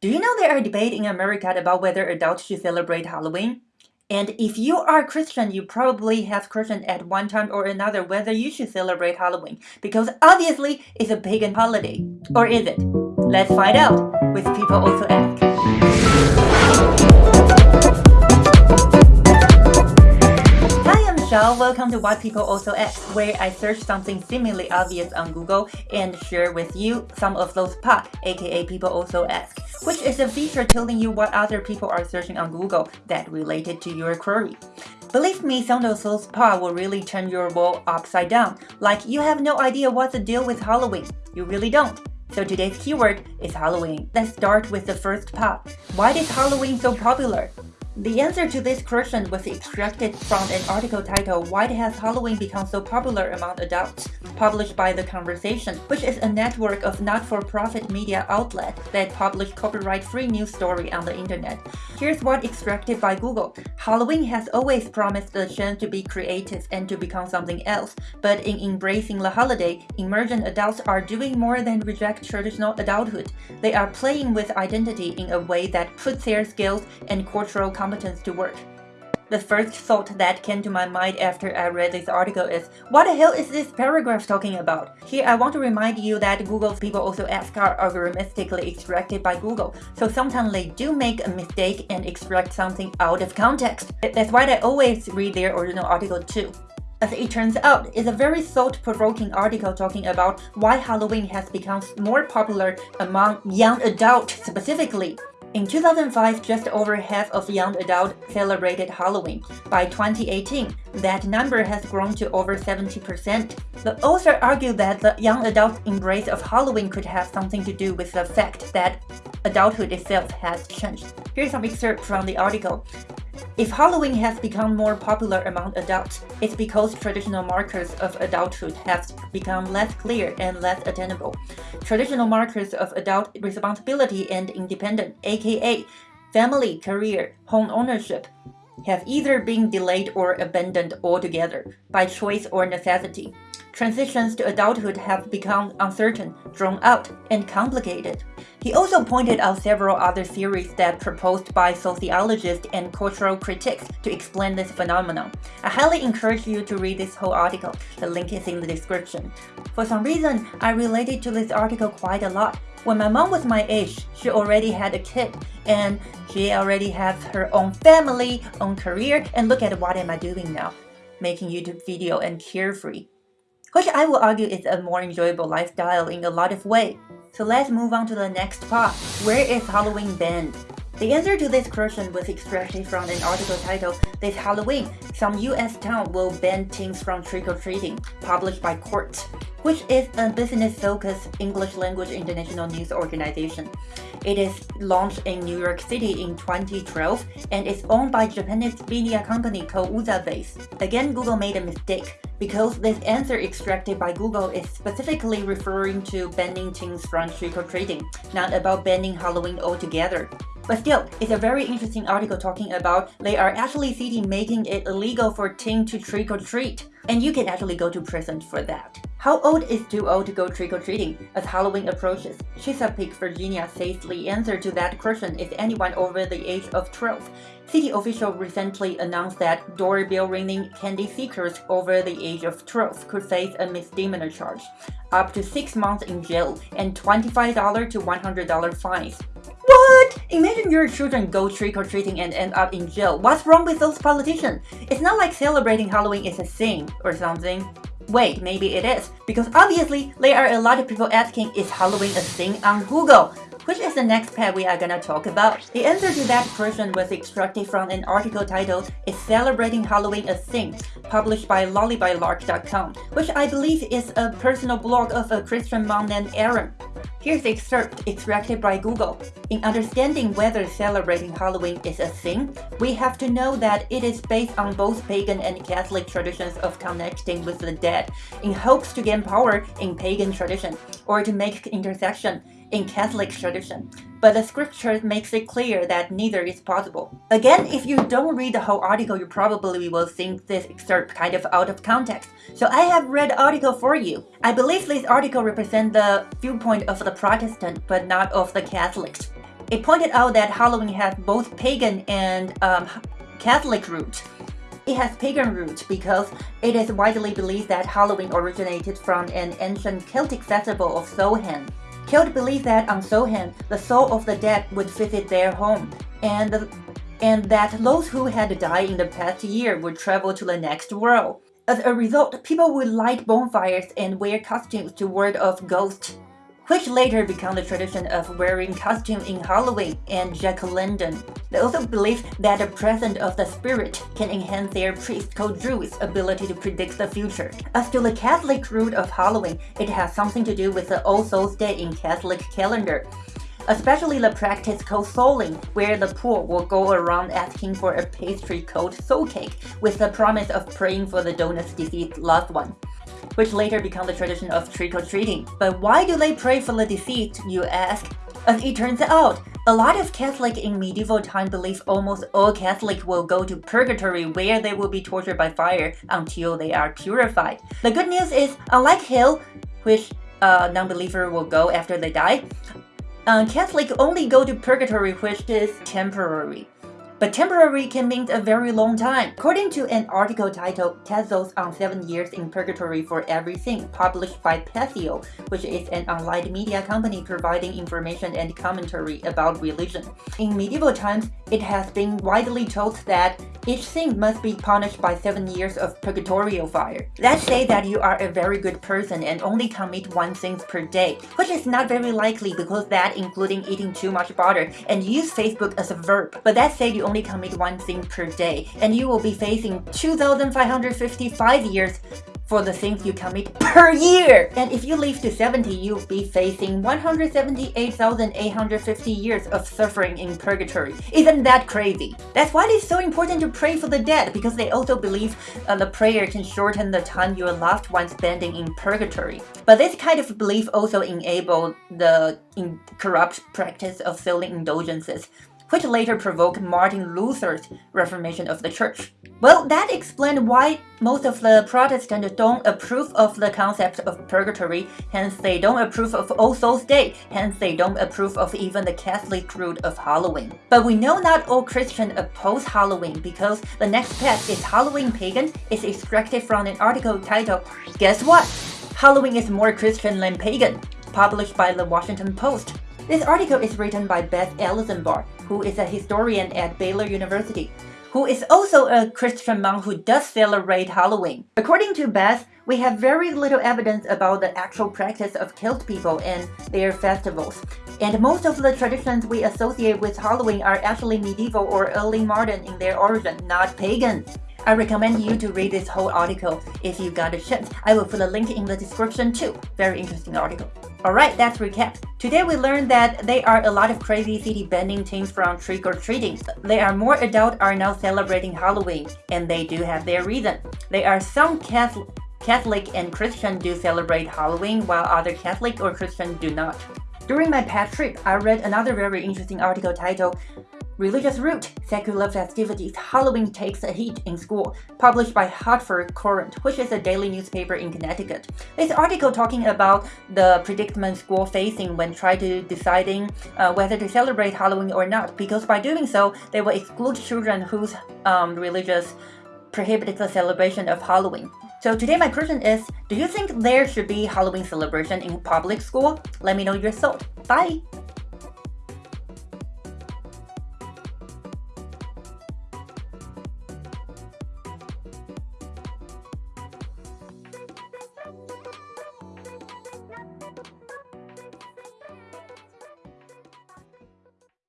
Do you know there are debates in America about whether adults should celebrate Halloween? And if you are Christian, you probably have questioned at one time or another whether you should celebrate Halloween, because obviously it's a pagan holiday. Or is it? Let's find out with People Also Ask. Michelle, welcome to Why People Also Ask, where I search something seemingly obvious on Google and share with you some of those pop, aka People Also Ask, which is a feature telling you what other people are searching on Google that related to your query. Believe me, some of those POT will really turn your world upside down, like you have no idea what's the deal with Halloween. You really don't. So today's keyword is Halloween. Let's start with the first pop. Why is Halloween so popular? The answer to this question was extracted from an article titled Why Has Halloween Become So Popular Among Adults? Published by The Conversation, which is a network of not-for-profit media outlets that publish copyright-free news stories on the internet. Here's what extracted by Google. Halloween has always promised the chance to be creative and to become something else, but in embracing the holiday, emergent adults are doing more than reject traditional adulthood. They are playing with identity in a way that puts their skills and cultural competence to work. The first thought that came to my mind after I read this article is, what the hell is this paragraph talking about? Here I want to remind you that Google's people also ask are algorithmically extracted by Google, so sometimes they do make a mistake and extract something out of context. That's why I always read their original article too. As it turns out, it's a very thought-provoking article talking about why Halloween has become more popular among young adults specifically. In 2005, just over half of young adults celebrated Halloween. By 2018, that number has grown to over 70%. The author argued that the young adult embrace of Halloween could have something to do with the fact that adulthood itself has changed. Here's some excerpt from the article. If Halloween has become more popular among adults, it's because traditional markers of adulthood have become less clear and less attainable. Traditional markers of adult responsibility and independence, aka family, career, home ownership, have either been delayed or abandoned altogether, by choice or necessity. Transitions to adulthood have become uncertain, drawn out, and complicated. He also pointed out several other theories that proposed by sociologists and cultural critics to explain this phenomenon. I highly encourage you to read this whole article. The link is in the description. For some reason, I related to this article quite a lot. When my mom was my age, she already had a kid, and she already has her own family, own career, and look at what am I doing now? Making YouTube video and carefree. Which I will argue is a more enjoyable lifestyle in a lot of ways. So let's move on to the next part. Where is Halloween banned? The answer to this question was extracted from an article titled This Halloween, some US town will ban teens from trick-or-treating, published by Quartz, which is a business-focused English language international news organization. It is launched in New York City in 2012 and is owned by Japanese media company called Uzabase. Again, Google made a mistake because this answer extracted by Google is specifically referring to banning teens from trick-or-treating, not about banning Halloween altogether. But still, it's a very interesting article talking about they are actually city making it illegal for teens to trick-or-treat, and you can actually go to prison for that. How old is too old to go trick-or-treating as Halloween approaches? Chesapeake, Virginia says the answer to that question is anyone over the age of 12. City officials recently announced that doorbell ringing candy seekers over the age of 12 could face a misdemeanor charge, up to 6 months in jail and $25 to $100 fines. What? Imagine your children go trick-or-treating and end up in jail. What's wrong with those politicians? It's not like celebrating Halloween is a sin or something. Wait, maybe it is, because obviously there are a lot of people asking is Halloween a thing on Google? Which is the next pet we are gonna talk about? The answer to that question was extracted from an article titled Is Celebrating Halloween a Thing? published by lollybylark.com, which I believe is a personal blog of a Christian mom named Erin. Here's the excerpt extracted by Google. In understanding whether celebrating Halloween is a thing, we have to know that it is based on both pagan and Catholic traditions of connecting with the dead, in hopes to gain power in pagan tradition, or to make intercession in Catholic tradition, but the scripture makes it clear that neither is possible. Again, if you don't read the whole article, you probably will think this excerpt kind of out of context. So I have read article for you. I believe this article represents the viewpoint of the Protestant, but not of the Catholics. It pointed out that Halloween has both pagan and um, Catholic roots. It has pagan roots because it is widely believed that Halloween originated from an ancient Celtic festival of Samhain. Celt believed that on Samhain, the soul of the dead would visit their home, and, and that those who had died in the past year would travel to the next world. As a result, people would light bonfires and wear costumes to ward off ghosts which later became the tradition of wearing costume in Halloween and jack-o'-lantern. They also believe that the presence of the spirit can enhance their priest called Druid's ability to predict the future. As to the Catholic root of Halloween, it has something to do with the All Souls Day in Catholic calendar especially the practice called souling, where the poor will go around asking for a pastry called soul cake with the promise of praying for the donor's deceased loved one which later became the tradition of trick-or-treating. But why do they pray for the deceased, you ask? As it turns out, a lot of Catholics in medieval time believe almost all Catholics will go to purgatory where they will be tortured by fire until they are purified. The good news is, unlike hell, which a non-believer will go after they die, um, Catholics only go to purgatory which is temporary. But temporary can mean a very long time. According to an article titled Tezos on 7 Years in Purgatory for Everything, published by Patheos, which is an online media company providing information and commentary about religion. In medieval times, it has been widely told that each sin must be punished by 7 years of purgatorial fire. Let's say that you are a very good person and only commit one sin per day, which is not very likely because that including eating too much butter and use Facebook as a verb. But let's say you only commit one sin per day, and you will be facing 2,555 years for the things you commit per year. And if you live to 70, you'll be facing 178,850 years of suffering in purgatory. Isn't that crazy? That's why it's so important to pray for the dead, because they also believe uh, the prayer can shorten the time your loved ones spending in purgatory. But this kind of belief also enabled the corrupt practice of selling indulgences which later provoked Martin Luther's reformation of the church. Well, that explained why most of the Protestants don't approve of the concept of purgatory, hence they don't approve of All Souls Day, hence they don't approve of even the Catholic root of Halloween. But we know not all Christians oppose Halloween because the next pet is Halloween Pagan is extracted from an article titled, Guess What? Halloween is more Christian than pagan, published by the Washington Post. This article is written by Beth Allison Elisenbar, who is a historian at Baylor University, who is also a Christian monk who does celebrate Halloween. According to Beth, we have very little evidence about the actual practice of Celt people and their festivals. And most of the traditions we associate with Halloween are actually medieval or early modern in their origin, not pagan. I recommend you to read this whole article if you got a chance. I will put a link in the description too. Very interesting article. Alright, that's recap. Today we learned that there are a lot of crazy city bending things from trick-or-treating. They are more adults are now celebrating Halloween, and they do have their reason. There are some Catholic and Christian do celebrate Halloween while other Catholic or Christian do not. During my past trip, I read another very interesting article titled Religious Root, Secular Festivities, Halloween Takes a Hit in School, published by Hartford Courant, which is a daily newspaper in Connecticut. This article talking about the predicament school facing when trying to deciding uh, whether to celebrate Halloween or not, because by doing so, they will exclude children whose um, religious prohibits the celebration of Halloween. So today my question is, do you think there should be Halloween celebration in public school? Let me know your thought. Bye!